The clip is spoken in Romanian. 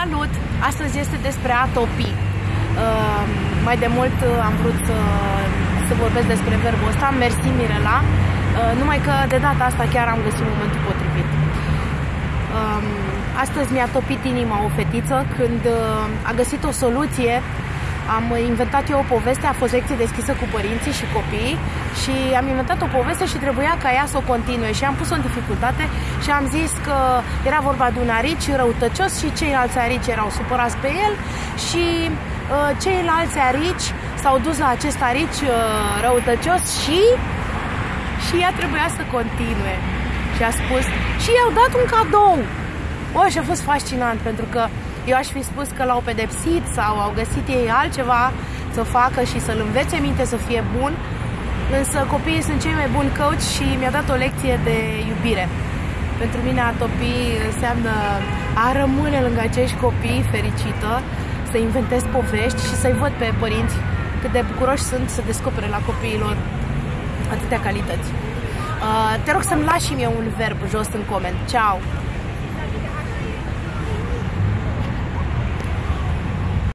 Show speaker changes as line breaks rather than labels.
Salut! Astăzi este despre a topi. Uh, mai de mult uh, am vrut să, să vorbesc despre verbul ăsta, mersi Mirela, uh, numai că de data asta chiar am găsit momentul potrivit. Uh, astăzi mi-a topit inima o fetiță când uh, a găsit o soluție am inventat eu o poveste, a fost lecție deschisă cu părinții și copiii și am inventat o poveste și trebuia ca ea să o continue și am pus-o în dificultate și am zis că era vorba de un arici răutăcios și ceilalți arici erau supărați pe el și uh, ceilalți arici s-au dus la acest arici uh, răutăcios și și ea trebuia să continue. Și a spus, și i-au dat un cadou. O, și a fost fascinant pentru că eu aș fi spus că l-au pedepsit sau au găsit ei altceva să facă și să-l învețe minte să fie bun, însă copiii sunt cei mai buni coach și mi-a dat o lecție de iubire. Pentru mine a topi înseamnă a rămâne lângă acești copii fericită, să inventez povești și să-i văd pe părinți cât de bucuroși sunt să descopere la copiilor atâtea calități. Uh, te rog să-mi lași și mie un verb jos în coment. Ciao!